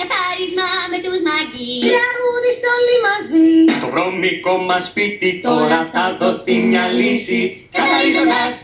καθάρισμα με τους μαγι Τραγούδιστο όλοι μαζί. Στο βρώμικο μας σπίτι τώρα θα δοθεί μια λύση. Καθαρίζοντας.